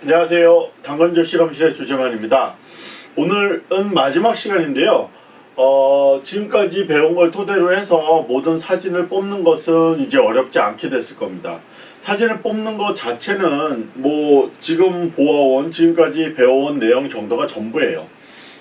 안녕하세요. 당근조 실험실의 조재만입니다. 오늘은 마지막 시간인데요. 어, 지금까지 배운 걸 토대로 해서 모든 사진을 뽑는 것은 이제 어렵지 않게 됐을 겁니다. 사진을 뽑는 것 자체는 뭐 지금 보아온 지금까지 배워온 내용 정도가 전부예요.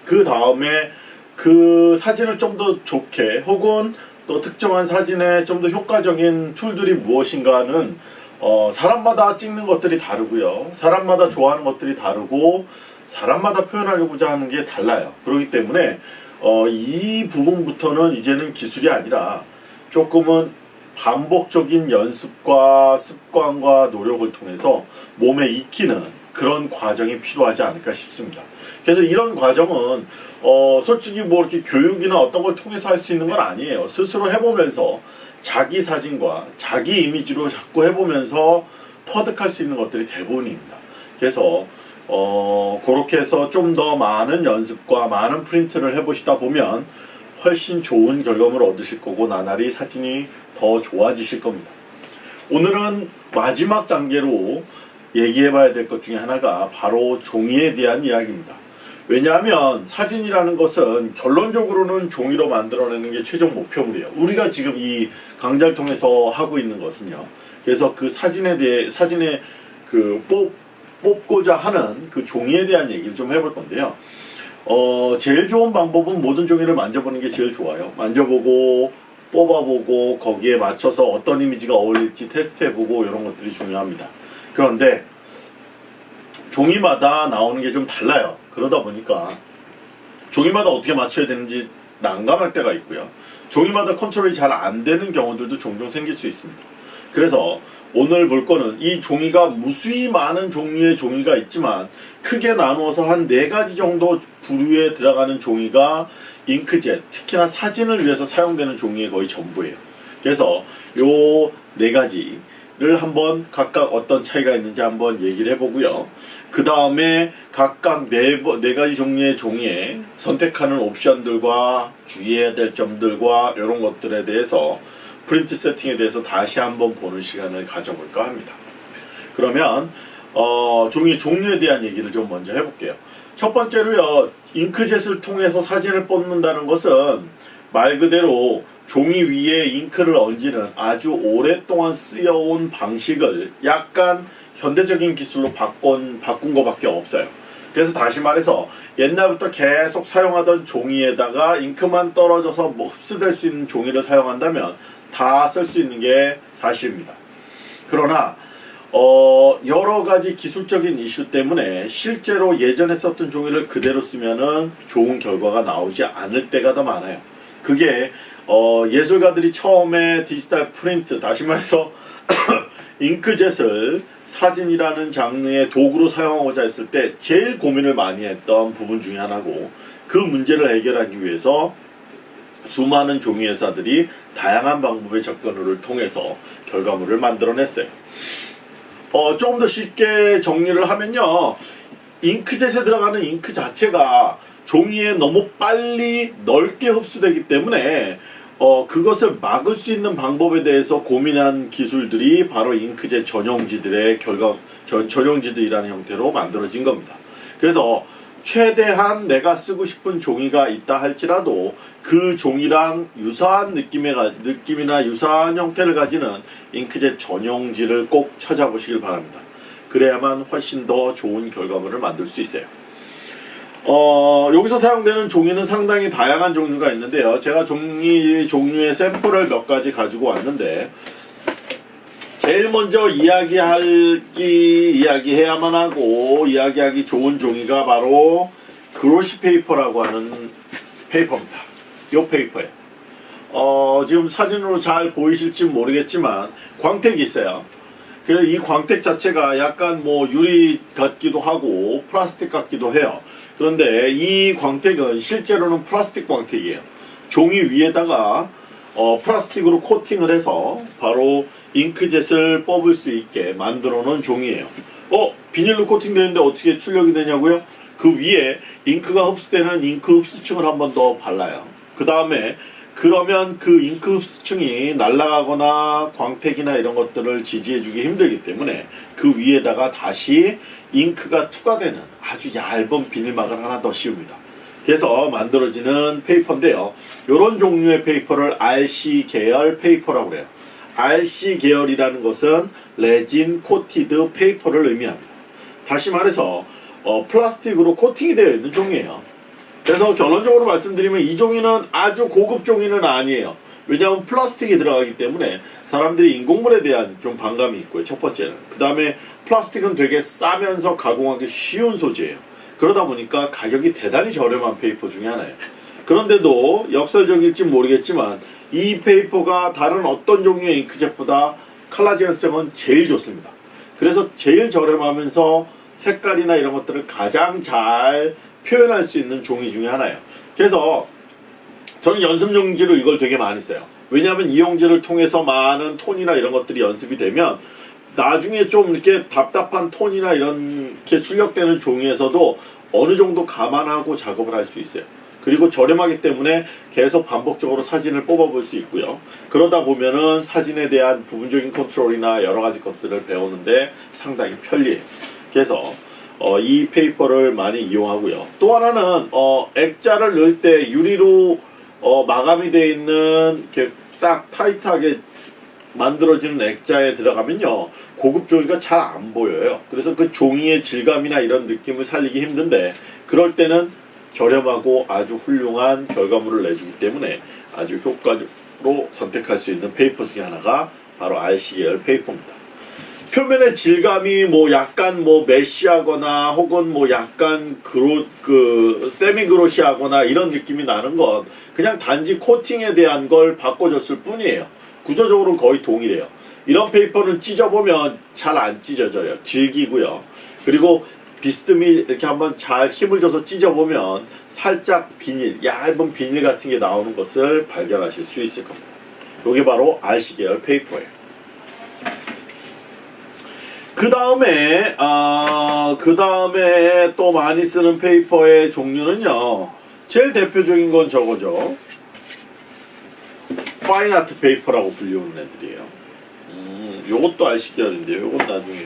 그 다음에 그 사진을 좀 더 좋게 혹은 또 특정한 사진에 좀 더 효과적인 툴들이 무엇인가는 어, 사람마다 찍는 것들이 다르고요. 사람마다 좋아하는 것들이 다르고 사람마다 표현하려고자 하는 게 달라요. 그렇기 때문에 어, 이 부분부터는 이제는 기술이 아니라 조금은 반복적인 연습과 습관과 노력을 통해서 몸에 익히는 그런 과정이 필요하지 않을까 싶습니다. 그래서 이런 과정은 어, 솔직히 뭐 이렇게 교육이나 어떤 걸 통해서 할 수 있는 건 아니에요. 스스로 해보면서 자기 사진과 자기 이미지로 자꾸 해보면서 터득할 수 있는 것들이 대부분입니다. 그래서 어, 그렇게 해서 좀 더 많은 연습과 많은 프린트를 해보시다 보면 훨씬 좋은 결과물을 얻으실 거고 나날이 사진이 더 좋아지실 겁니다. 오늘은 마지막 단계로 얘기해 봐야 될 것 중에 하나가 바로 종이에 대한 이야기입니다. 왜냐하면 사진이라는 것은 결론적으로는 종이로 만들어내는 게 최종 목표물이에요. 우리가 지금 이 강좌를 통해서 하고 있는 것은요. 그래서 그 사진에 대해 사진에 그 뽑, 뽑고자 하는 그 종이에 대한 얘기를 좀 해볼 건데요. 어, 제일 좋은 방법은 모든 종이를 만져보는 게 제일 좋아요. 만져보고 뽑아보고 거기에 맞춰서 어떤 이미지가 어울릴지 테스트해보고 이런 것들이 중요합니다. 그런데 종이마다 나오는 게 좀 달라요. 그러다 보니까 종이마다 어떻게 맞춰야 되는지 난감할 때가 있고요. 종이마다 컨트롤이 잘 안 되는 경우들도 종종 생길 수 있습니다. 그래서 오늘 볼 거는 이 종이가 무수히 많은 종류의 종이가 있지만 크게 나누어서 한 네 가지 정도 부류에 들어가는 종이가 잉크젯, 특히나 사진을 위해서 사용되는 종이의 거의 전부예요. 그래서 요 네 가지 를 한번 각각 어떤 차이가 있는지 한번 얘기를 해보고요. 그 다음에 각각 네, 네 가지 종류의 종이에 선택하는 옵션들과 주의해야 될 점들과 이런 것들에 대해서 프린트 세팅에 대해서 다시 한번 보는 시간을 가져볼까 합니다. 그러면 어, 종이 종류에 대한 얘기를 좀 먼저 해볼게요. 첫 번째로요. 잉크젯을 통해서 사진을 뽑는다는 것은 말 그대로 종이 위에 잉크를 얹는 아주 오랫동안 쓰여온 방식을 약간 현대적인 기술로 바꾼, 바꾼 것밖에 없어요. 그래서 다시 말해서 옛날부터 계속 사용하던 종이에다가 잉크만 떨어져서 뭐 흡수될 수 있는 종이를 사용한다면 다 쓸 수 있는 게 사실입니다. 그러나 어, 여러 가지 기술적인 이슈 때문에 실제로 예전에 썼던 종이를 그대로 쓰면은 좋은 결과가 나오지 않을 때가 더 많아요. 그게 어, 예술가들이 처음에 디지털 프린트, 다시 말해서 잉크젯을 사진이라는 장르의 도구로 사용하고자 했을 때 제일 고민을 많이 했던 부분 중에 하나고 그 문제를 해결하기 위해서 수많은 종이 회사들이 다양한 방법의 접근을 통해서 결과물을 만들어냈어요. 어, 조금 더 쉽게 정리를 하면요. 잉크젯에 들어가는 잉크 자체가 종이에 너무 빨리 넓게 흡수되기 때문에 어, 그것을 막을 수 있는 방법에 대해서 고민한 기술들이 바로 잉크젯 전용지들의 결과, 전, 전용지들이라는 형태로 만들어진 겁니다. 그래서 최대한 내가 쓰고 싶은 종이가 있다 할지라도 그 종이랑 유사한 느낌의, 느낌이나 유사한 형태를 가지는 잉크젯 전용지를 꼭 찾아보시길 바랍니다. 그래야만 훨씬 더 좋은 결과물을 만들 수 있어요. 어, 여기서 사용되는 종이는 상당히 다양한 종류가 있는데요. 제가 종이 종류의 샘플을 몇 가지 가지고 왔는데 제일 먼저 이야기하기 이야기해야만 하고 이야기하기 좋은 종이가 바로 glossy paper라고 하는 paper입니다. 이 paper예요. 어, 지금 사진으로 잘 보이실지 모르겠지만 광택이 있어요. 그래서 이 광택 자체가 약간 뭐 유리 같기도 하고 플라스틱 같기도 해요. 그런데 이 광택은 실제로는 플라스틱 광택이에요. 종이 위에다가 어, 플라스틱으로 코팅을 해서 바로 잉크젯을 뽑을 수 있게 만들어 놓은 종이에요. 어? 비닐로 코팅되는데 어떻게 출력이 되냐고요? 그 위에 잉크가 흡수되는 잉크 흡수층을 한 번 더 발라요. 그 다음에 그러면 그 잉크 흡수층이 날아가거나 광택이나 이런 것들을 지지해주기 힘들기 때문에 그 위에다가 다시 잉크가 투과되는 아주 얇은 비닐막을 하나 더 씌웁니다. 그래서 만들어지는 paper인데요. 이런 종류의 paper를 RC 계열 paper라고 해요. RC 계열이라는 것은 resin coated paper를 의미합니다. 다시 말해서 어, 플라스틱으로 코팅이 되어 있는 종이에요. 그래서 결론적으로 말씀드리면 이 종이는 아주 고급 종이는 아니에요. 왜냐하면 플라스틱이 들어가기 때문에 사람들이 인공물에 대한 좀 반감이 있고요. 첫 번째는. 그 다음에 플라스틱은 되게 싸면서 가공하기 쉬운 소재예요. 그러다 보니까 가격이 대단히 저렴한 paper 중에 하나예요. 그런데도 역설적일지 모르겠지만 이 paper가 다른 어떤 종류의 잉크젯보다 컬러 재현성은 제일 좋습니다. 그래서 제일 저렴하면서 색깔이나 이런 것들을 가장 잘 표현할 수 있는 종이 중에 하나예요. 그래서 저는 연습 용지로 이걸 되게 많이 써요. 왜냐하면 이 용지를 통해서 많은 톤이나 이런 것들이 연습이 되면 나중에 좀 이렇게 답답한 톤이나 이런 게 출력되는 종이에서도 어느 정도 감안하고 작업을 할 수 있어요. 그리고 저렴하기 때문에 계속 반복적으로 사진을 뽑아볼 수 있고요. 그러다 보면은 사진에 대한 부분적인 컨트롤이나 여러 가지 것들을 배우는데 상당히 편리해요. 그래서 어, 이 paper를 많이 이용하고요. 또 하나는 어, 액자를 넣을 때 유리로 어, 마감이 되어 있는 이렇게 딱 타이트하게 만들어지는 액자에 들어가면요 고급 종이가 잘 안 보여요. 그래서 그 종이의 질감이나 이런 느낌을 살리기 힘든데 그럴 때는 저렴하고 아주 훌륭한 결과물을 내주기 때문에 아주 효과적으로 선택할 수 있는 paper 중에 하나가 바로 RC 계열 paper입니다. 표면의 질감이 뭐 약간 뭐 mesh하거나 혹은 뭐 약간 그로 그 semi glossy하거나 이런 느낌이 나는 건 그냥 단지 코팅에 대한 걸 바꿔줬을 뿐이에요. 구조적으로는 거의 동일해요. 이런 페이퍼는 찢어보면 잘 안 찢어져요. 질기고요. 그리고 비스듬히 이렇게 한번 잘 힘을 줘서 찢어보면 살짝 비닐, 얇은 비닐 같은 게 나오는 것을 발견하실 수 있을 겁니다. 이게 바로 RC 계열 페이퍼예요. 그 다음에 아, 그 다음에 또 많이 쓰는 페이퍼의 종류는요. 제일 대표적인 건 저거죠. fine art paper라고 불리우는 애들이에요. 음, 요것도 RC 계열인데요. 요건 나중에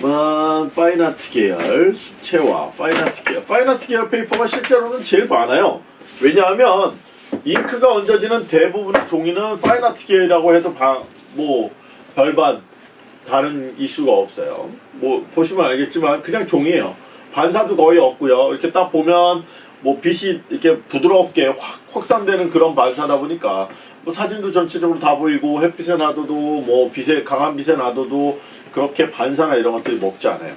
만 파인아트 계열 수채화 파인아트 계열 파인아트 계열 페이퍼가 실제로는 제일 많아요. 왜냐하면 잉크가 얹어지는 대부분의 종이는 fine art 계열이라고 해도 바, 뭐 별반 다른 이슈가 없어요. 뭐 보시면 알겠지만 그냥 종이에요. 반사도 거의 없고요. 이렇게 딱 보면 뭐 빛이 이렇게 부드럽게 확 확산되는 그런 반사다 보니까 뭐 사진도 전체적으로 다 보이고 햇빛에 놔둬도 뭐 빛에 강한 빛에 놔둬도 그렇게 반사나 이런 것들이 먹지 않아요.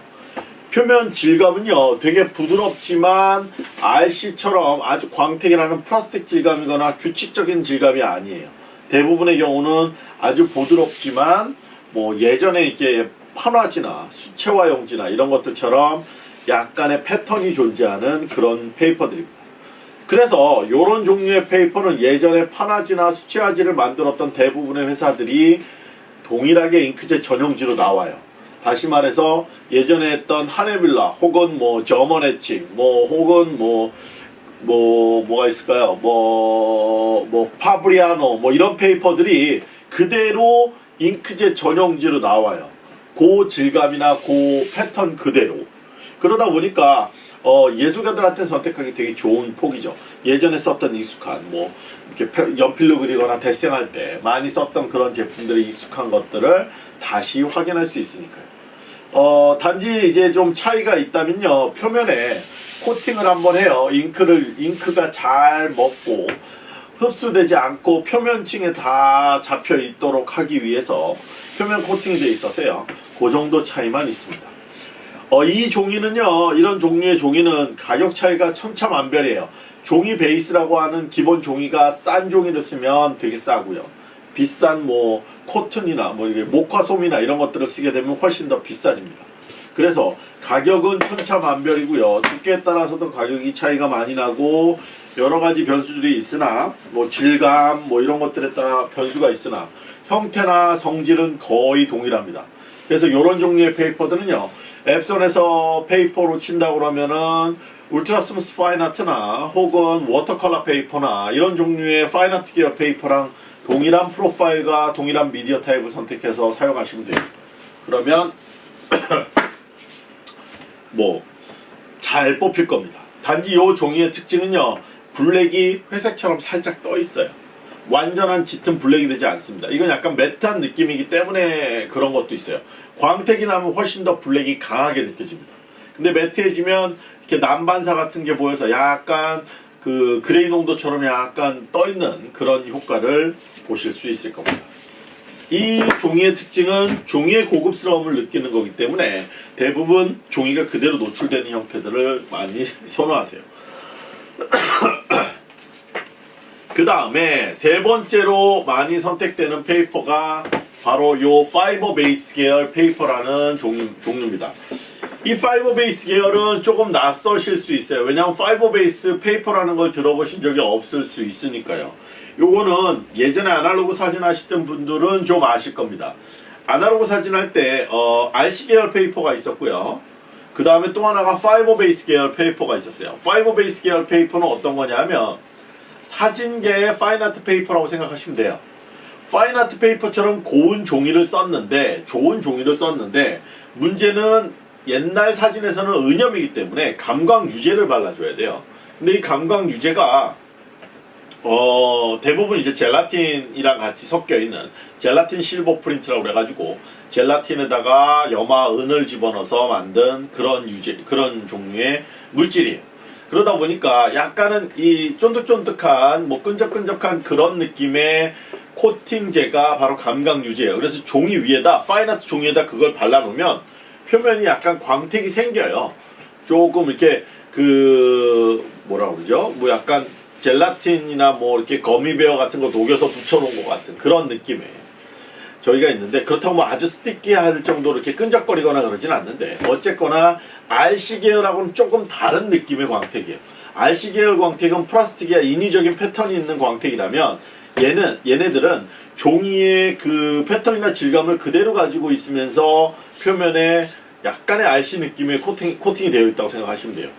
표면 질감은요 되게 부드럽지만 RC처럼 아주 광택이 나는 플라스틱 질감이거나 규칙적인 질감이 아니에요. 대부분의 경우는 아주 부드럽지만 뭐 예전에 이렇게 판화지나 수채화 용지나 이런 것들처럼 약간의 패턴이 존재하는 그런 paper들입니다. 그래서 이런 종류의 페이퍼는 예전에 판화지나 수채화지를 만들었던 대부분의 회사들이 동일하게 잉크젯 전용지로 나와요. 다시 말해서 예전에 했던 하네뮬레 혹은 뭐 German Etching 뭐 혹은 뭐뭐 뭐가 있을까요? 뭐뭐 파브리아노 뭐 이런 paper들이 그대로 잉크젯 전용지로 나와요. 그 질감이나 그 패턴 그대로. 그러다 보니까 어, 예술가들한테 선택하기 되게 좋은 폭이죠. 예전에 썼던 익숙한 뭐 이렇게 펴- 연필로 그리거나 데생할 때 많이 썼던 그런 제품들의 익숙한 것들을 다시 확인할 수 있으니까요. 어, 단지 이제 좀 차이가 있다면요. 표면에 코팅을 한번 해요. 잉크를 잉크가 잘 먹고 흡수되지 않고 표면층에 다 잡혀 있도록 하기 위해서 표면 코팅이 돼 있어서요. 그 정도 차이만 있습니다. 어, 이 종이는요, 이런 종류의 종이는 가격 차이가 천차만별이에요. 종이 베이스라고 하는 기본 종이가 싼 종이를 쓰면 되게 싸고요. 비싼 뭐 코튼이나 뭐 이게 목화솜이나 이런 것들을 쓰게 되면 훨씬 더 비싸집니다. 그래서 가격은 천차만별이고요. 두께에 따라서도 가격이 차이가 많이 나고 여러 가지 변수들이 있으나 뭐 질감 뭐 이런 것들에 따라 변수가 있으나 형태나 성질은 거의 동일합니다. 그래서 이런 종류의 페이퍼들은요. 엡손에서 페이퍼로 친다고 그러면은 Ultra Smooth Fine Art나 혹은 watercolor 페이퍼나 이런 종류의 fine art 계열 페이퍼랑 동일한 프로파일과 동일한 미디어 타입을 선택해서 사용하시면 돼요. 그러면 뭐 잘 뽑힐 겁니다. 단지 이 종이의 특징은요. 블랙이 회색처럼 살짝 떠 있어요. 완전한 짙은 블랙이 되지 않습니다. 이건 약간 matte한 느낌이기 때문에 그런 것도 있어요. 광택이 나면 훨씬 더 블랙이 강하게 느껴집니다. 근데 matte해지면 이렇게 난반사 같은 게 보여서 약간 그 그레이 농도처럼 약간 떠 있는 그런 효과를 보실 수 있을 겁니다. 이 종이의 특징은 종이의 고급스러움을 느끼는 거기 때문에 대부분 종이가 그대로 노출되는 형태들을 많이 선호하세요. 그 다음에 세 번째로 많이 선택되는 페이퍼가 바로 요 fiber base 계열 페이퍼라는 종류, 종류입니다. 이 fiber base 계열은 조금 낯서실 수 있어요. 왜냐하면 fiber base 페이퍼라는 걸 들어보신 적이 없을 수 있으니까요. 요거는 예전에 아날로그 사진 하시던 분들은 좀 아실 겁니다. 아날로그 사진 할때 어, RC 계열 페이퍼가 있었고요. 그 다음에 또 하나가 fiber base 계열 페이퍼가 있었어요. fiber base 계열 페이퍼는 어떤 거냐면 사진계의 fine art 페이퍼라고 생각하시면 돼요. fine art 페이퍼처럼 고운 종이를 썼는데 좋은 종이를 썼는데 문제는 옛날 사진에서는 은염이기 때문에 감광 유제를 발라줘야 돼요. 근데 이 감광 유제가 어, 대부분 이제 젤라틴이랑 같이 섞여 있는 젤라틴 실버 프린트라고 그래가지고 젤라틴에다가 염화 은을 집어넣어서 만든 그런 유제 그런 종류의 물질이에요. 그러다 보니까 약간은 이 쫀득쫀득한 뭐 끈적끈적한 그런 느낌의 코팅제가 바로 감각 유제예요. 그래서 종이 위에다 파인아트 종이에다 그걸 발라놓으면 표면이 약간 광택이 생겨요. 조금 이렇게 그 뭐라 그러죠? 뭐 약간 젤라틴이나 뭐 이렇게 거미베어 같은 거 녹여서 붙여놓은 것 같은 그런 느낌의 저희가 있는데 그렇다고 뭐 아주 스티키할 정도로 이렇게 끈적거리거나 그러진 않는데 어쨌거나 RC 계열하고는 조금 다른 느낌의 광택이에요. RC 계열 광택은 플라스틱이야 인위적인 패턴이 있는 광택이라면 얘는 얘네들은 종이의 그 패턴이나 질감을 그대로 가지고 있으면서 표면에 약간의 RC 느낌의 코팅, 코팅이 되어 있다고 생각하시면 돼요.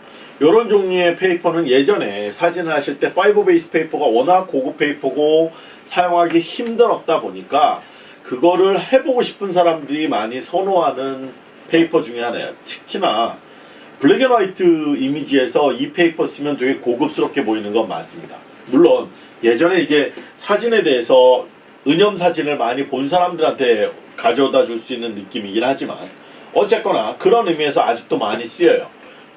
이런 종류의 페이퍼는 예전에 사진을 하실 때 fiber base 페이퍼가 워낙 고급 페이퍼고 사용하기 힘들었다 보니까 그거를 해보고 싶은 사람들이 많이 선호하는 페이퍼 중에 하나예요. 특히나 black and white 이미지에서 이 페이퍼 쓰면 되게 고급스럽게 보이는 건 맞습니다. 물론 예전에 이제 사진에 대해서 은염 사진을 많이 본 사람들한테 가져다 줄 수 있는 느낌이긴 하지만 어쨌거나 그런 의미에서 아직도 많이 쓰여요.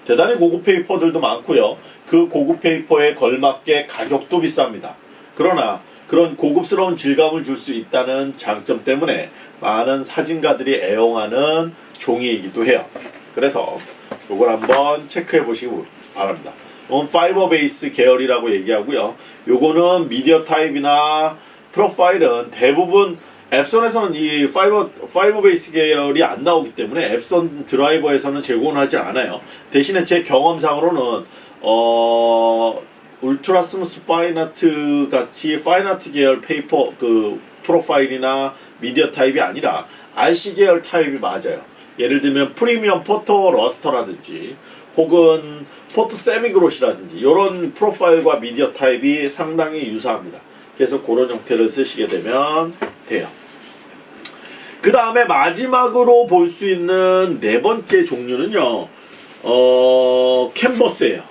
대단히 고급 페이퍼들도 많고요. 그 고급 페이퍼에 걸맞게 가격도 비쌉니다. 그러나 그런 고급스러운 질감을 줄 수 있다는 장점 때문에 많은 사진가들이 애용하는 종이이기도 해요. 그래서 이걸 한번 체크해 보시기 바랍니다. 이건 fiber base 계열이라고 얘기하고요. 요거는 미디어 타입이나 프로파일은 대부분 엡손에서는 이 fiber, fiber base 계열이 안 나오기 때문에 엡손 드라이버에서는 제공하지 않아요. 대신에 제 경험상으로는 어, Ultra Smooth Fine Art 같이 fine art 계열 페이퍼 그 프로파일이나 미디어 타입이 아니라 RC 계열 타입이 맞아요. 예를 들면 Premium Photo Luster라든지 혹은 Photo Semigloss라든지 이런 프로파일과 미디어 타입이 상당히 유사합니다. 그래서 그런 형태를 쓰시게 되면 돼요. 그 다음에 마지막으로 볼 수 있는 네 번째 종류는요. 어, 캔버스예요.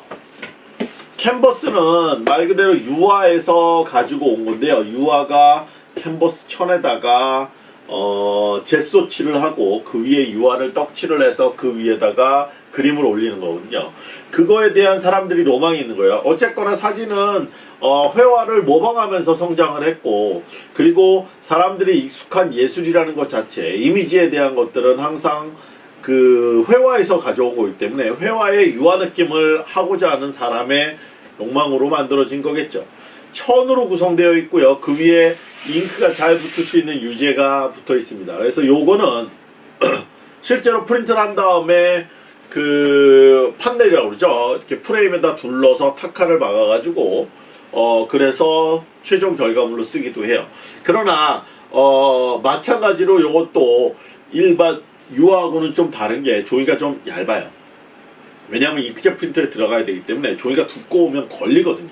캔버스는 말 그대로 유화에서 가지고 온 건데요. 유화가 캔버스 천에다가 어, 제소칠을 하고 그 위에 유화를 떡칠을 해서 그 위에다가 그림을 올리는 거거든요. 그거에 대한 사람들이 로망이 있는 거예요. 어쨌거나 사진은 어, 회화를 모방하면서 성장을 했고 그리고 사람들이 익숙한 예술이라는 것 자체 이미지에 대한 것들은 항상 그 회화에서 가져온 거기 때문에 회화의 유화 느낌을 하고자 하는 사람의 욕망으로 만들어진 거겠죠. 천으로 구성되어 있고요. 그 위에 잉크가 잘 붙을 수 있는 유제가 붙어 있습니다. 그래서 요거는 실제로 프린트를 한 다음에 그 판넬이라고 그러죠. 이렇게 프레임에다 둘러서 타카를 막아 가지고 어 그래서 최종 결과물로 쓰기도 해요. 그러나 어 마찬가지로 이것도 일반 유화하고는 좀 다른 게 종이가 좀 얇아요. 왜냐하면 잉크젯 프린터에 들어가야 되기 때문에 종이가 두꺼우면 걸리거든요.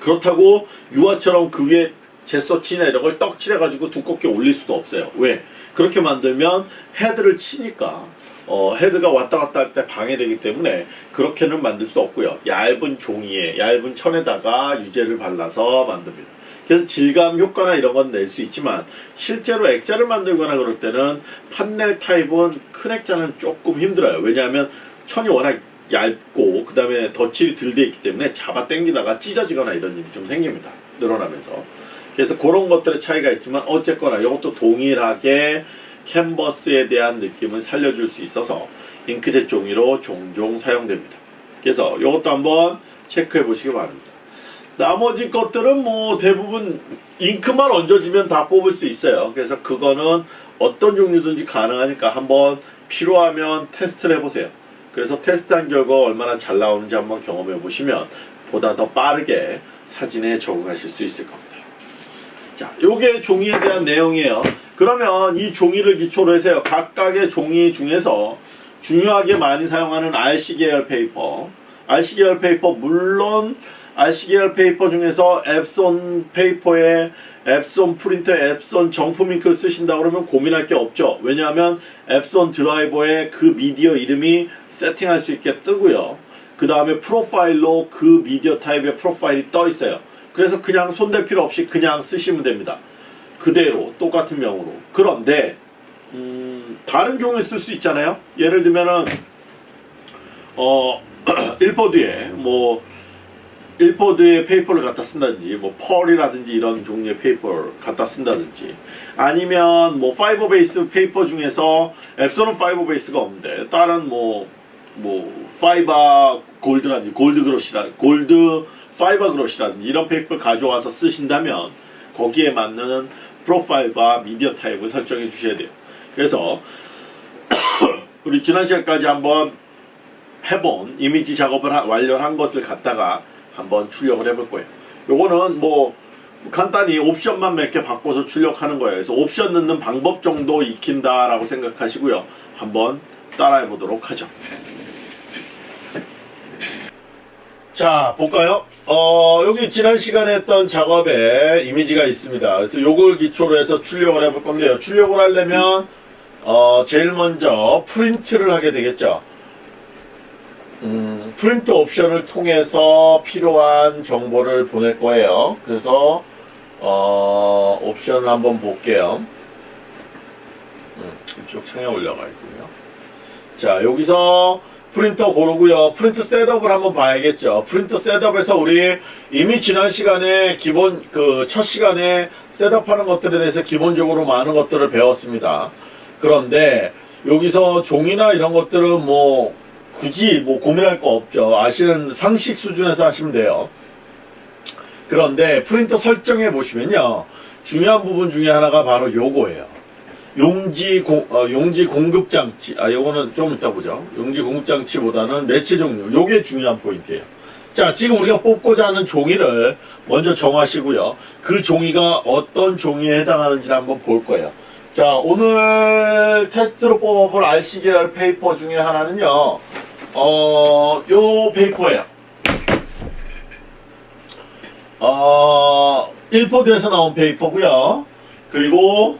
그렇다고 유화처럼 그 위에 제서치나 이런 걸 떡칠해가지고 두껍게 올릴 수도 없어요. 왜? 그렇게 만들면 헤드를 치니까 어, 헤드가 왔다 갔다 할 때 방해되기 때문에 그렇게는 만들 수 없고요. 얇은 종이에 얇은 천에다가 유제를 발라서 만듭니다. 그래서 질감 효과나 이런 건 낼 수 있지만 실제로 액자를 만들거나 그럴 때는 판넬 타입은 큰 액자는 조금 힘들어요. 왜냐하면 천이 워낙 얇고 그 다음에 덧칠이 덜 돼 있기 때문에 잡아 당기다가 찢어지거나 이런 일이 좀 생깁니다. 늘어나면서. 그래서 그런 것들의 차이가 있지만 어쨌거나 이것도 동일하게 캔버스에 대한 느낌을 살려줄 수 있어서 잉크젯 종이로 종종 사용됩니다. 그래서 이것도 한번 체크해 보시기 바랍니다. 나머지 것들은 뭐 대부분 잉크만 얹어지면 다 뽑을 수 있어요. 그래서 그거는 어떤 종류든지 가능하니까 한번 필요하면 테스트를 해보세요. 그래서 테스트한 결과 얼마나 잘 나오는지 한번 경험해 보시면 보다 더 빠르게 사진에 적응하실 수 있을 겁니다. 자, 요게 종이에 대한 내용이에요. 그러면 이 종이를 기초로 해서요. 각각의 종이 중에서 중요하게 많이 사용하는 RC 계열 페이퍼. RC 계열 페이퍼 물론 RC 계열 페이퍼 중에서 엡손 페이퍼에 엡손 프린터, 엡손 정품 잉크를 쓰신다 그러면 고민할 게 없죠. 왜냐하면 엡손 드라이버에 그 미디어 이름이 세팅할 수 있게 뜨고요. 그 다음에 프로파일로 그 미디어 타입의 프로파일이 떠 있어요. 그래서 그냥 손댈 필요 없이 그냥 쓰시면 됩니다. 그대로 똑같은 명으로. 그런데 음, 다른 종이를 쓸 수 있잖아요. 예를 들면은 어 일포드에 뭐 일포드에 페이퍼를 갖다 쓴다든지 뭐 Pearl이라든지 이런 종류의 페이퍼를 갖다 쓴다든지 아니면 뭐 fiber base 페이퍼 중에서 엡손은 fiber base가 없는데 다른 뭐뭐 Fiber Gold라든지 Gold Glossy라 Gold Fiber Glossy라든지 이런 페이퍼를 가져와서 쓰신다면 거기에 맞는 프로파일과 미디어 타입을 설정해 주셔야 돼요. 그래서 우리 지난 시간까지 한번 해본 이미지 작업을 완료한 것을 갖다가 한번 출력을 해볼 거예요. 요거는 뭐 간단히 옵션만 몇 개 바꿔서 출력하는 거예요. 그래서 옵션 넣는 방법 정도 익힌다라고 생각하시고요. 한번 따라해 보도록 하죠. 자, 볼까요? 어, 여기 지난 시간에 했던 작업에 이미지가 있습니다. 그래서 요걸 기초로 해서 출력을 해볼 건데요. 출력을 하려면, 어, 제일 먼저 프린트를 하게 되겠죠. 음, 프린트 옵션을 통해서 필요한 정보를 보낼 거예요. 그래서, 어, 옵션을 한번 볼게요. 음, 이쪽 창에 올려가 있군요. 자, 여기서 프린터 고르고요. 프린트 setup을 한번 봐야겠죠. 프린터 setup에서 우리 이미 지난 시간에 기본 그 첫 시간에 setup하는 것들에 대해서 기본적으로 많은 것들을 배웠습니다. 그런데 여기서 종이나 이런 것들은 뭐 굳이 뭐 고민할 거 없죠. 아시는 상식 수준에서 하시면 돼요. 그런데 프린터 설정해 보시면요. 중요한 부분 중에 하나가 바로 요거예요. 용지 공, 어, 용지 공급 장치. 아, 요거는 좀 이따 보죠. 용지 공급 장치보다는 매체 종류. 요게 중요한 포인트예요. 자, 지금 우리가 뽑고자 하는 종이를 먼저 정하시고요. 그 종이가 어떤 종이에 해당하는지 한번 볼 거예요. 자, 오늘 테스트로 뽑아볼 RC 계열 페이퍼 중에 하나는요. 어, 요 페이퍼예요. 어, 일포드에서 나온 페이퍼고요. 그리고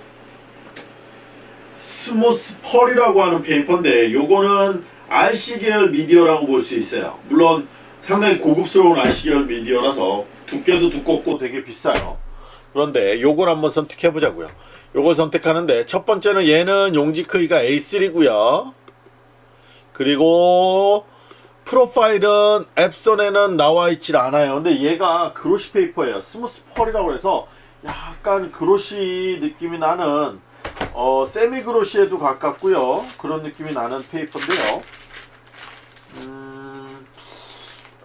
Smooth Pearl이라고 하는 페이퍼인데 요거는 RC 계열 미디어라고 볼 수 있어요. 물론 상당히 고급스러운 RC 계열 미디어라서 두께도 두껍고 되게 비싸요. 그런데 요걸 한번 선택해 보자고요. 요걸 선택하는데 첫 번째는 얘는 용지 크기가 A3고요. 그리고 프로파일은 Epson에는 나와 있질 않아요. 근데 얘가 glossy paper예요. Smooth Pearl이라고 해서 약간 그로시 느낌이 나는 어, 세미 그로시에도 가깝고요. 그런 느낌이 나는 페이퍼인데요. 음,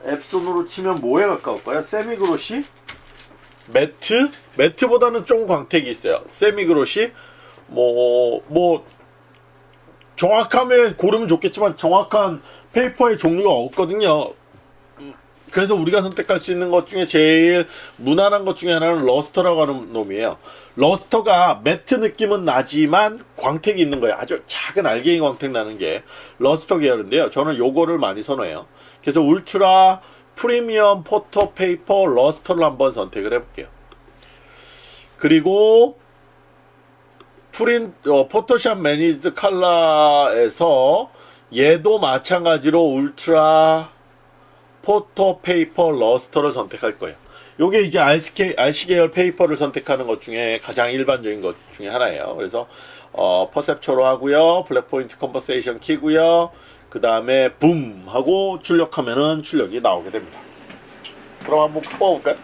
앱손으로 치면 뭐에 가까울까요? 세미 그로시? 매트? 매트보다는 좀 광택이 있어요. 세미 그로시? 뭐, 뭐, 정확하면 고르면 좋겠지만 정확한 페이퍼의 종류가 없거든요. 음, 그래서 우리가 선택할 수 있는 것 중에 제일 무난한 것 중에 하나는 luster라고 하는 놈이에요. luster가 matte 느낌은 나지만 광택이 있는 거예요. 아주 작은 알갱이 광택 나는 게 luster 계열인데요. 저는 요거를 많이 선호해요. 그래서 Ultra Premium Photo Paper Luster를 한번 선택을 해볼게요. 그리고 프린 어, Photoshop Managed Color에서 얘도 마찬가지로 Ultra Photo Paper Luster를 선택할 거예요. 요게 이제 RC, RC 계열 페이퍼를 선택하는 것 중에 가장 일반적인 것 중에 하나예요. 그래서 어, Perceptual로 하고요. Black Point Compensation 키고요. 그 다음에 붐 하고 출력하면은 출력이 나오게 됩니다. 그럼 한번 뽑아볼까요?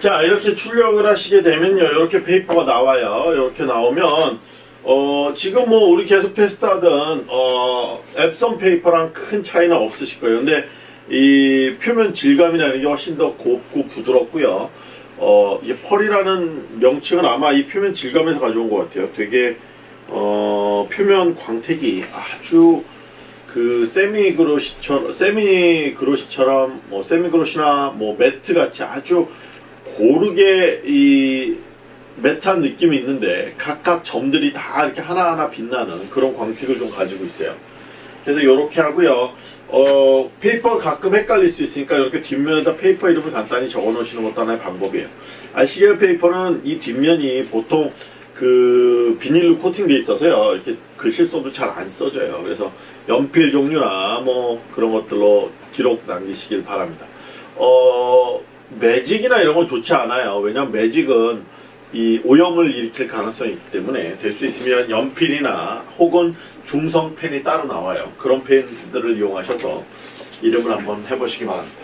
자 이렇게 출력을 하시게 되면요 이렇게 페이퍼가 나와요 이렇게 나오면 어 지금 뭐 우리 계속 테스트하던 어 Epson 페이퍼랑 큰 차이는 없으실 거예요. 근데 이 표면 질감이나 이런 게 훨씬 더 곱고 부드럽고요. 어 이게 pearl이라는 명칭은 아마 이 표면 질감에서 가져온 것 같아요. 되게 어 표면 광택이 아주 그 semi glossy처럼 semi glossy처럼 뭐 semi glossy나 뭐 matte 같이 아주 고르게 이 matte한 느낌이 있는데 각각 점들이 다 이렇게 하나하나 빛나는 그런 광택을 좀 가지고 있어요. 그래서 이렇게 하고요. 어, 페이퍼를 가끔 헷갈릴 수 있으니까 이렇게 뒷면에다 페이퍼 이름을 간단히 적어 놓으시는 것도 하나의 방법이에요. RC 계열 페이퍼는 이 뒷면이 보통 그 비닐로 코팅돼 있어서요. 이렇게 글씨 써도 잘 안 써져요. 그래서 연필 종류나 뭐 그런 것들로 기록 남기시길 바랍니다. 어, 매직이나 이런 건 좋지 않아요. 왜냐면 매직은 이 오염을 일으킬 가능성이 있기 때문에 될 수 있으면 연필이나 혹은 중성 펜이 따로 나와요. 그런 펜들을 이용하셔서 이름을 한번 해보시기 바랍니다.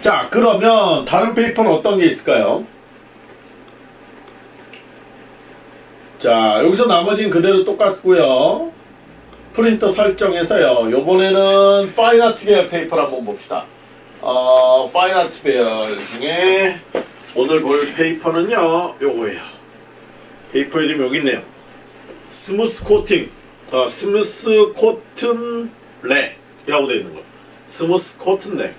자, 그러면 다른 페이퍼는 어떤 게 있을까요? 자, 여기서 나머지는 그대로 똑같고요. 프린터 설정에서요. 요번에는 fine art 계열 페이퍼를 한번 봅시다. 어, fine art 계열 중에 오늘 볼 페이퍼는요. 요거예요. 페이퍼 이름 여기 있네요. smooth 코팅. 어, Smooth Cotton Rag이라고 되어 있는 거예요. Smooth Cotton Rag.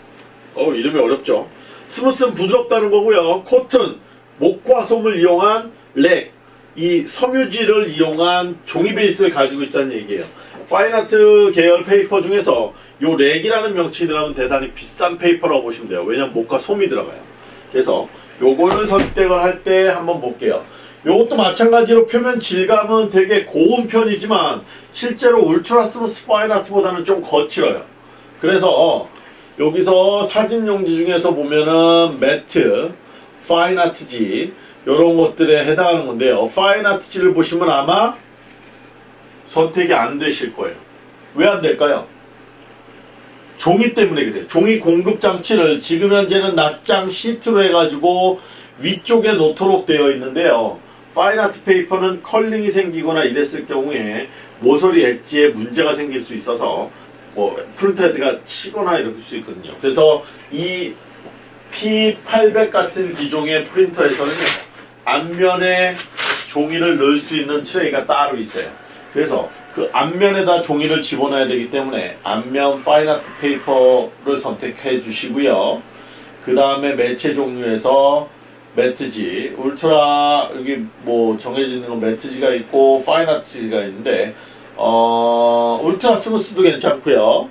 어, 이름이 어렵죠. smooth는 부드럽다는 거고요. cotton, 목화솜을 이용한 rag. 이 섬유질을 이용한 종이 베이스를 가지고 있다는 얘기예요. fine art 계열 페이퍼 중에서 요 rag이라는 명칭이 들어가면 대단히 비싼 페이퍼라고 보시면 돼요. 왜냐면 목화솜이 들어가요. 그래서 요거를 선택을 할 때 한번 볼게요. 요것도 마찬가지로 표면 질감은 되게 고운 편이지만 실제로 Ultra Smooth Fine Art보다는 좀 거칠어요. 그래서 여기서 사진 용지 중에서 보면은 matte, fine art지 이런 것들에 해당하는 건데요. fine art지를 보시면 아마 선택이 안 되실 거예요. 왜 안 될까요? 종이 때문에 그래요. 종이 공급 장치를 지금 현재는 낱장 시트로 해가지고 위쪽에 놓도록 되어 있는데요. fine art 페이퍼는 curling이 생기거나 이랬을 경우에 모서리 엣지에 문제가 생길 수 있어서 뭐 print head가 치거나 이럴 수 있거든요. 그래서 이 P800 같은 기종의 프린터에서는요. 앞면에 종이를 넣을 수 있는 트레이가 따로 있어요. 그래서 그 앞면에다 종이를 집어넣어야 되기 때문에 앞면 fine art 페이퍼를 선택해 주시고요. 그 다음에 매체 종류에서 matte지, ultra 여기 뭐 정해져 있는 건 matte지가 있고 fine art지가 있는데 어 Ultra Smooth도 괜찮고요.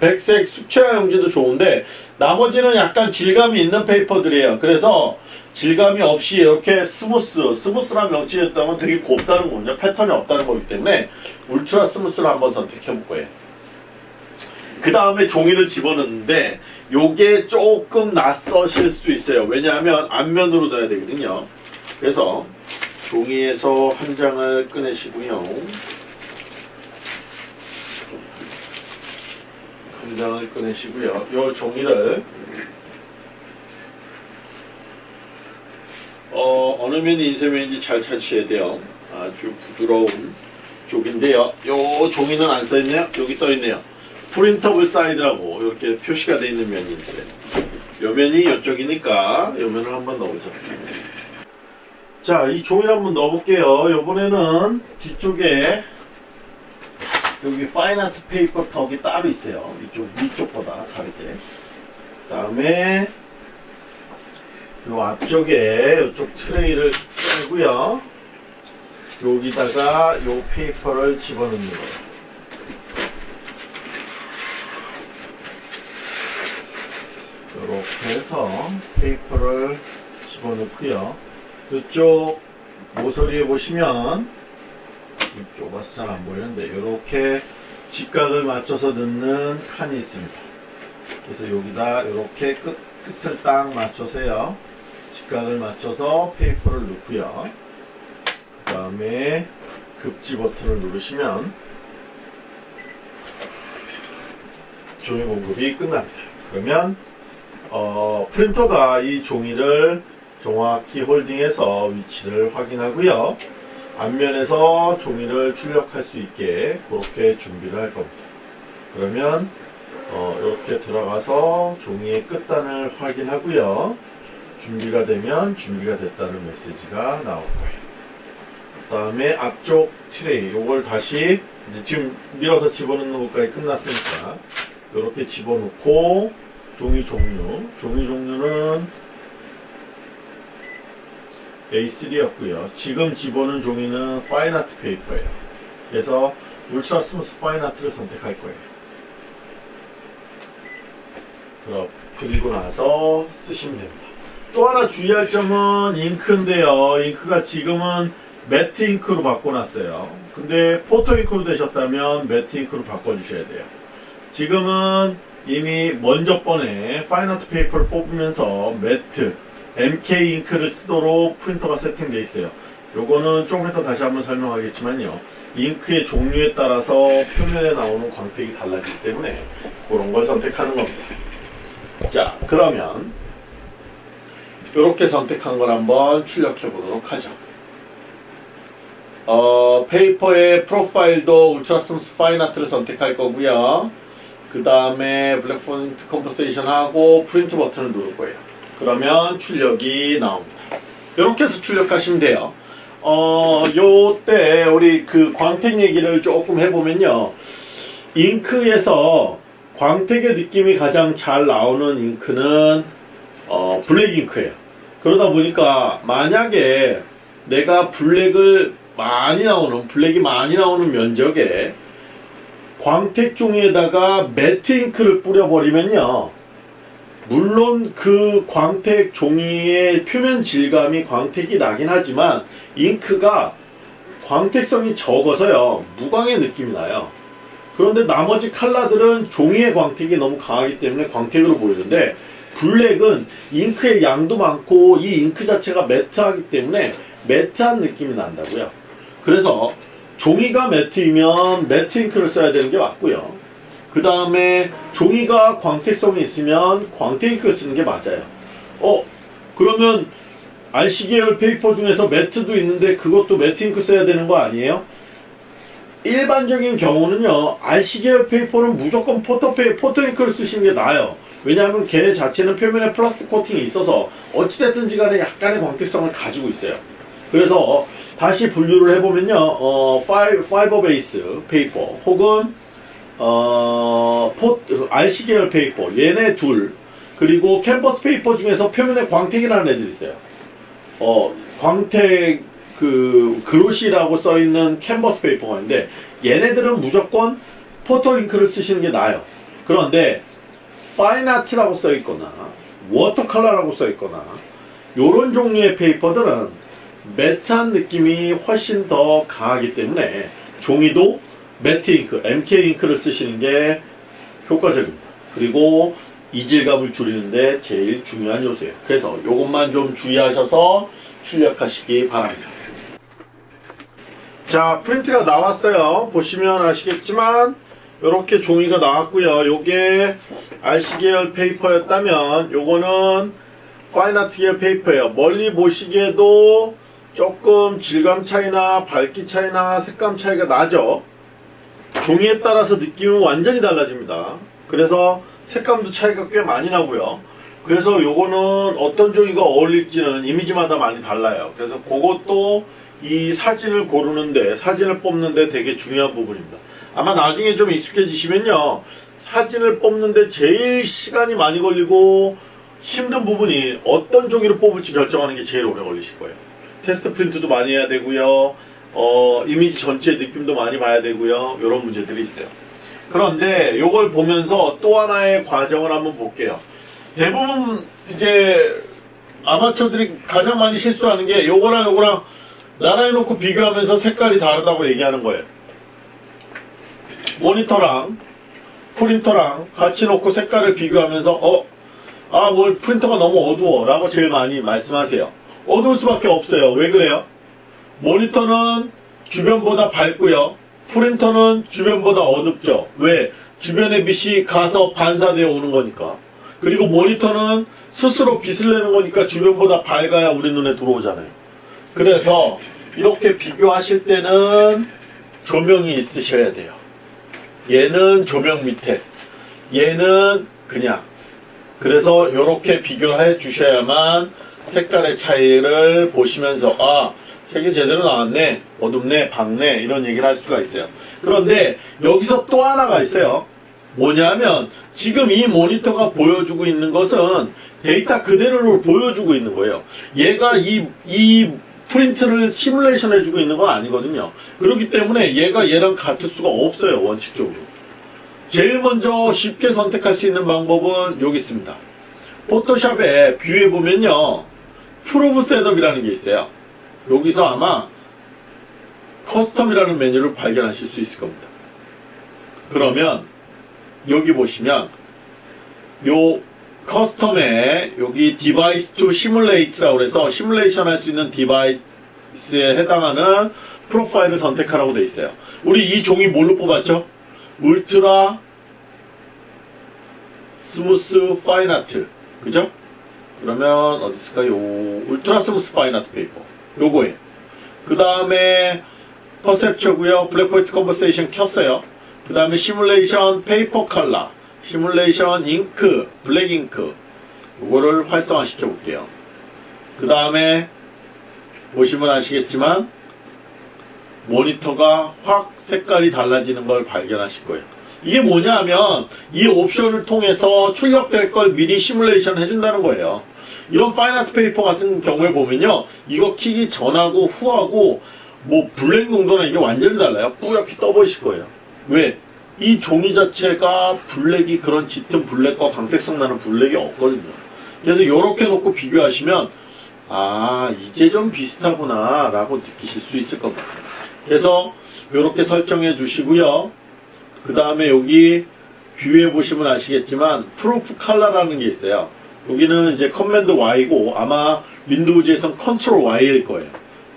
음, 백색 수채화 용지도 좋은데 나머지는 약간 질감이 있는 페이퍼들이에요. 그래서 질감이 없이 이렇게 smooth, smooth란 명칭이었다면 되게 곱다는 거군요. 패턴이 없다는 거기 때문에 Ultra Smooth를 한번 선택해 볼 거예요. 그 다음에 종이를 집어넣는데 요게 조금 낯서실 수 있어요. 왜냐하면 앞면으로 넣어야 되거든요. 그래서 종이에서 한 장을 꺼내시고요. 한 장을 꺼내시고요. 요 종이를 어, 어느 면이 인쇄면인지 잘 찾으셔야 돼요. 아주 부드러운 쪽인데요. 요 종이는 안 써있네요. 여기 써있네요. printable side라고 이렇게 표시가 되어 있는 있어요. 요 면이 이쪽이니까 요 면을 한번 넣어보자. 자, 이 종이를 한번 넣어볼게요. 요번에는 뒤쪽에 여기 fine art 페이퍼 덕이 따로 있어요. 이쪽 위쪽보다 다르게. 그다음에 요 앞쪽에 이쪽 트레이를 빼고요. 여기다가 요 페이퍼를 집어넣는 거예요. 이렇게 해서 페이퍼를 집어넣고요. 이쪽 모서리에 보시면 와서 잘 안 보이는데 이렇게 직각을 맞춰서 넣는 칸이 있습니다. 그래서 여기다 이렇게 끝, 끝을 딱 맞춰서요. 직각을 맞춰서 페이퍼를 넣고요. 그 다음에 급지 버튼을 누르시면 종이 공급이 끝납니다. 그러면 어, 프린터가 이 종이를 정확히 홀딩해서 위치를 확인하고요. 앞면에서 종이를 출력할 수 있게 그렇게 준비를 할 겁니다. 그러면 어, 이렇게 들어가서 종이의 끝단을 확인하고요. 준비가 되면 준비가 됐다는 메시지가 나올 거예요. 그 다음에 앞쪽 트레이 요걸 다시 이제 지금 밀어서 집어넣는 것까지 끝났으니까 이렇게 집어넣고 종이 종류 종이 종류는 A3였고요. 지금 집어넣은 종이는 fine art paper예요. 그래서 Ultra Smooth Fine Art를 선택할 거예요. 그럼 그리고 나서 쓰시면 됩니다. 또 하나 주의할 점은 잉크인데요. 잉크가 지금은 matte 잉크로 바꿔놨어요. 근데 photo 잉크로 되셨다면 matte 잉크로 바꿔주셔야 돼요. 지금은 이미 먼저 번에 fine art paper를 뽑으면서 matte MK 잉크를 쓰도록 프린터가 세팅되어 있어요. 요거는 조금 이따 다시 한번 설명하겠지만요. 잉크의 종류에 따라서 표면에 나오는 광택이 달라지기 때문에 그런 걸 선택하는 겁니다. 자, 그러면 이렇게 선택한 걸 한번 출력해 보도록 하죠. 어, paper의 profile도 Ultra Smooth Fine Art를 선택할 거고요. 그 다음에 black point compensation 하고 프린트 버튼을 누를 거예요. 그러면 출력이 나옵니다. 이렇게 해서 출력하시면 돼요. 어, 요때 우리 그 광택 얘기를 조금 해보면요. 잉크에서 광택의 느낌이 가장 잘 나오는 잉크는 어, black 잉크예요. 그러다 보니까 만약에 내가 black을 많이 나오는 black이 많이 나오는 면적에 광택 종이에다가 매트 잉크를 뿌려버리면요. 물론 그 광택 종이의 표면 질감이 광택이 나긴 하지만 잉크가 광택성이 적어서요. 무광의 느낌이 나요. 그런데 나머지 컬러들은 종이의 광택이 너무 강하기 때문에 광택으로 보이는데 블랙은 잉크의 양도 많고 이 잉크 자체가 매트하기 때문에 매트한 느낌이 난다고요. 그래서 종이가 matte이면 matte 잉크를 써야 되는 게 맞고요. 그 다음에 종이가 광택성이 있으면 광택 잉크를 쓰는 게 맞아요. 어 그러면 RC 계열 페이퍼 중에서 매트도 있는데 그것도 matte 잉크 써야 되는 거 아니에요? 일반적인 경우는요 RC 계열 paper는 무조건 photo 페이 photo 잉크를 쓰시는 게 나아요. 왜냐하면 걔 자체는 표면에 플라스틱 코팅이 있어서 어찌됐든지 간에 약간의 광택성을 가지고 있어요. 그래서 다시 분류를 해보면요, 어, 파이, fiber base paper 혹은 어, 포, RC 계열 paper 얘네 둘 그리고 캔버스 paper 중에서 표면에 광택이 나는 애들이 있어요. 어, 광택 그 glossy라고 써 있는 캔버스 paper가 있는데 얘네들은 무조건 photo 잉크를 쓰시는 게 나아요. 그런데 fine art라고 써 있거나 watercolor라고 써 있거나 요런 종류의 paper들은 matte한 느낌이 훨씬 더 강하기 때문에 종이도 matte 잉크, MK 잉크를 쓰시는 게 효과적입니다. 그리고 이질감을 줄이는데 제일 중요한 요소예요. 그래서 이것만 좀 주의하셔서 출력하시기 바랍니다. 자, 프린트가 나왔어요. 보시면 아시겠지만 이렇게 종이가 나왔고요. 요게 RC 계열 페이퍼였다면 요거는 파인아트 계열 페이퍼예요. 멀리 보시기에도 조금 질감 차이나 밝기 차이나 색감 차이가 나죠. 종이에 따라서 느낌은 완전히 달라집니다. 그래서 색감도 차이가 꽤 많이 나고요. 그래서 요거는 어떤 종이가 어울릴지는 이미지마다 많이 달라요. 그래서 그것도 이 사진을 고르는데 사진을 뽑는데 되게 중요한 부분입니다. 아마 나중에 좀 익숙해지시면요. 사진을 뽑는데 제일 시간이 많이 걸리고 힘든 부분이 어떤 종이를 뽑을지 결정하는 게 제일 오래 걸리실 거예요. 테스트 프린트도 많이 해야 되고요. 어, 이미지 전체 느낌도 많이 봐야 되고요. 이런 문제들이 있어요. 그런데 이걸 보면서 또 하나의 과정을 한번 볼게요. 대부분 이제 아마추어들이 가장 많이 실수하는 게 요거랑 요거랑 나란히 놓고 비교하면서 색깔이 다르다고 얘기하는 거예요. 모니터랑 프린터랑 같이 놓고 색깔을 비교하면서 어, 아, 뭘 프린터가 너무 어두워 라고 제일 많이 말씀하세요. 어두울 수밖에 없어요. 왜 그래요? 모니터는 주변보다 밝고요. 프린터는 주변보다 어둡죠. 왜? 주변의 빛이 가서 반사되어 오는 거니까. 그리고 모니터는 스스로 빛을 내는 거니까 주변보다 밝아야 우리 눈에 들어오잖아요. 그래서 이렇게 비교하실 때는 조명이 있으셔야 돼요. 얘는 조명 밑에, 얘는 그냥. 그래서 이렇게 비교를 해 주셔야만 색깔의 차이를 보시면서 아 색이 제대로 나왔네 어둡네 밝네 이런 얘기를 할 수가 있어요 그런데 여기서 또 하나가 있어요 뭐냐면 지금 이 모니터가 보여주고 있는 것은 데이터 그대로를 보여주고 있는 거예요 얘가 이, 이 프린트를 시뮬레이션 해주고 있는 건 아니거든요 그렇기 때문에 얘가 얘랑 같을 수가 없어요 원칙적으로 제일 먼저 쉽게 선택할 수 있는 방법은 여기 있습니다. 포토샵에 View에 보면요. Proof Setup이라는 게 있어요. 여기서 아마 Custom이라는 메뉴를 발견하실 수 있을 겁니다. 그러면 여기 보시면 요 Custom에 여기 Device to Simulate라고 해서 시뮬레이션 할 수 있는 device에 해당하는 profile을 선택하라고 되어 있어요. 우리 이 종이 뭘로 뽑았죠? Ultra Smooth Fine Art 그죠? 그러면 어디 있을까요? Ultra Smooth Fine Art Paper 요거에 그 다음에 퍼셉처고요. black point compensation 켰어요. 그 다음에 simulation paper color simulation ink black ink 요거를 활성화 시켜 볼게요. 그 다음에 보시면 아시겠지만 모니터가 확 색깔이 달라지는 걸 발견하실 거예요. 이게 뭐냐면 이 옵션을 통해서 출력될 걸 미리 시뮬레이션 해준다는 거예요. 이런 fine art paper 같은 경우에 보면요. 이거 키기 전하고 후하고 뭐 black 농도나 이게 완전히 달라요. 뿌옇게 떠보이실 거예요. 왜? 이 종이 자체가 black이 그런 짙은 black과 광택성 나는 black이 없거든요. 그래서 이렇게 놓고 비교하시면 아 이제 좀 비슷하구나 라고 느끼실 수 있을 겁니다. 그래서 이렇게 설정해 주시고요. 그 다음에 여기 View에 보시면 아시겠지만 프로프 칼라라는 게 있어요. 여기는 이제 Command Y고 아마 윈도우즈에선 Control Y일 거예요.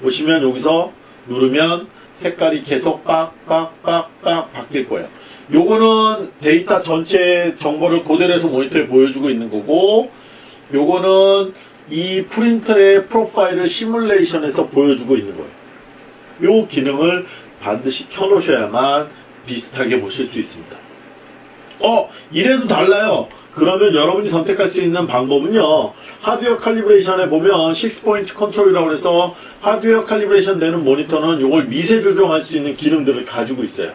보시면 여기서 누르면 색깔이 계속 빡빡빡빡 바뀔 거예요. 요거는 데이터 전체 정보를 그대로 해서 모니터에 보여주고 있는 거고 요거는 이 프린터의 프로파일을 시뮬레이션해서 보여주고 있는 거예요. 요 기능을 반드시 켜놓으셔야만 비슷하게 보실 수 있습니다. 어, 이래도 달라요. 그러면 여러분이 선택할 수 있는 방법은요. 하드웨어 칼리브레이션에 보면 6 point control이라고 해서 하드웨어 calibration 되는 모니터는 이걸 미세 조정할 수 있는 기능들을 가지고 있어요.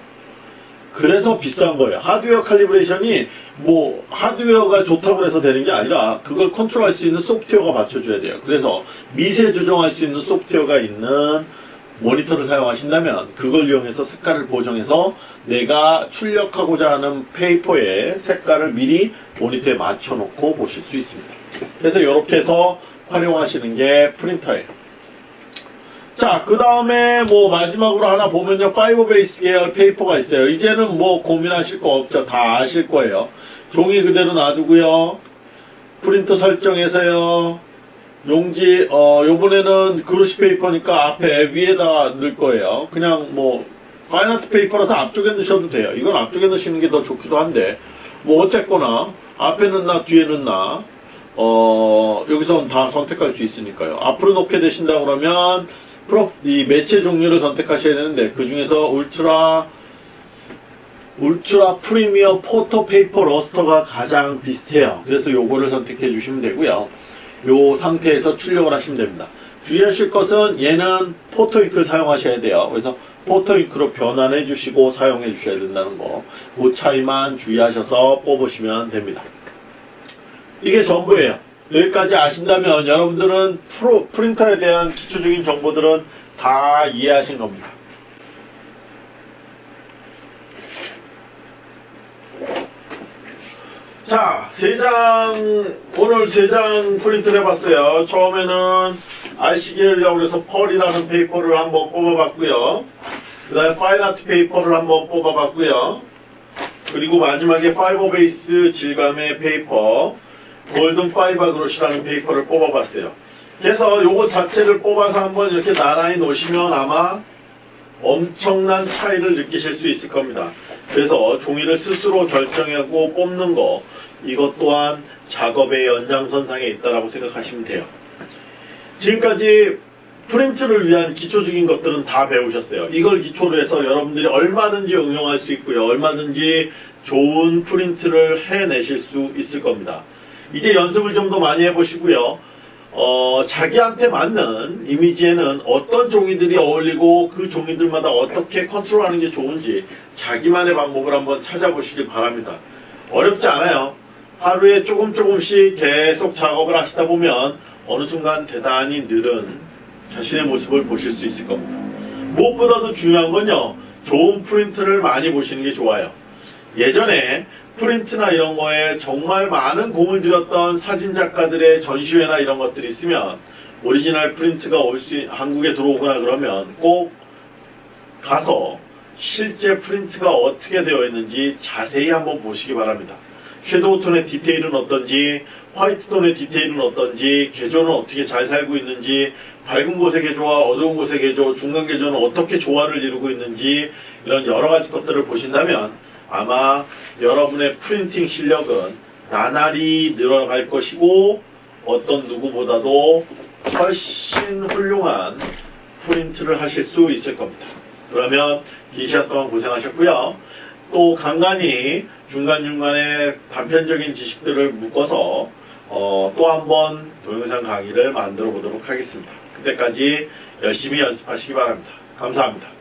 그래서 비싼 거예요. 하드웨어 칼리브레이션이 뭐 하드웨어가 좋다고 해서 되는 게 아니라 그걸 컨트롤할 수 있는 소프트웨어가 맞춰줘야 돼요. 그래서 미세 조정할 수 있는 소프트웨어가 있는 모니터를 사용하신다면 그걸 이용해서 색깔을 보정해서 내가 출력하고자 하는 페이퍼의 색깔을 미리 모니터에 맞춰 놓고 보실 수 있습니다. 그래서 이렇게 해서 활용하시는 게 프린터예요. 자, 그 다음에 뭐 마지막으로 하나 보면요. fiber base 계열 paper가 있어요. 이제는 뭐 고민하실 거 없죠. 다 아실 거예요. 종이 그대로 놔두고요. 프린터 설정해서요. 용지 어 요번에는 glossy paper니까 앞에 위에다 넣을 거예요. 그냥 뭐 fine art paper라서 앞쪽에 넣으셔도 돼요. 이건 앞쪽에 넣으시는 게 더 좋기도 한데 뭐 어쨌거나 앞에 넣나 뒤에 넣나 어 여기서 다 선택할 수 있으니까요. 앞으로 놓게 되신다 그러면 프로 이 매체 종류를 선택하셔야 되는데 그 중에서 Ultra Ultra Premium Photo Paper Luster가 가장 비슷해요. 그래서 요거를 선택해 주시면 되고요 요 상태에서 출력을 하시면 됩니다. 주의하실 것은 얘는 포토잉크를 사용하셔야 돼요. 그래서 포토잉크로 변환해 주시고 사용해 주셔야 된다는 거. 그 차이만 주의하셔서 뽑으시면 됩니다. 이게 전부예요. 여기까지 아신다면 여러분들은 프로, 프린터에 대한 기초적인 정보들은 다 이해하신 겁니다. 자, 세 장, 오늘 세 장 프린트를 해봤어요. 처음에는 RC계열이라고 해서 pearl이라는 페이퍼를 한번 뽑아봤고요. 그 다음에 fine art paper를 한번 뽑아봤고요. 그리고 마지막에 fiber base 질감의 페이퍼, Golden Fiber Glossy라는 페이퍼를 뽑아봤어요. 그래서 요거 자체를 뽑아서 한번 이렇게 나란히 놓으시면 아마 엄청난 차이를 느끼실 수 있을 겁니다. 그래서 종이를 스스로 결정하고 뽑는 거 이것 또한 작업의 연장선상에 있다라고 생각하시면 돼요. 지금까지 프린트를 위한 기초적인 것들은 다 배우셨어요. 이걸 기초로 해서 여러분들이 얼마든지 응용할 수 있고요. 얼마든지 좋은 프린트를 해내실 수 있을 겁니다. 이제 연습을 좀 더 많이 해보시고요. 어, 자기한테 맞는 이미지에는 어떤 종이들이 어울리고 그 종이들마다 어떻게 컨트롤하는 게 좋은지 자기만의 방법을 한번 찾아보시길 바랍니다. 어렵지 않아요. 하루에 조금 조금씩 계속 작업을 하시다 보면 어느 순간 대단히 늘은 자신의 모습을 보실 수 있을 겁니다. 무엇보다도 중요한 건요. 좋은 프린트를 많이 보시는 게 좋아요. 예전에 프린트나 이런 거에 정말 많은 공을 들였던 사진 작가들의 전시회나 이런 것들이 있으면 오리지널 프린트가 올 수 한국에 들어오거나 그러면 꼭 가서 실제 프린트가 어떻게 되어 있는지 자세히 한번 보시기 바랍니다. 섀도우 톤의 디테일은 어떤지 화이트 톤의 디테일은 어떤지 개조는 어떻게 잘 살고 있는지 밝은 곳의 개조와 어두운 곳의 개조 중간 개조는 어떻게 조화를 이루고 있는지 이런 여러 가지 것들을 보신다면 아마 여러분의 프린팅 실력은 나날이 늘어갈 것이고 어떤 누구보다도 훨씬 훌륭한 프린트를 하실 수 있을 겁니다. 그러면 긴 시간 동안 고생하셨고요. 또 간간히 중간중간에 단편적인 지식들을 묶어서 어, 또 한 번 동영상 강의를 만들어 보도록 하겠습니다. 그때까지 열심히 연습하시기 바랍니다. 감사합니다.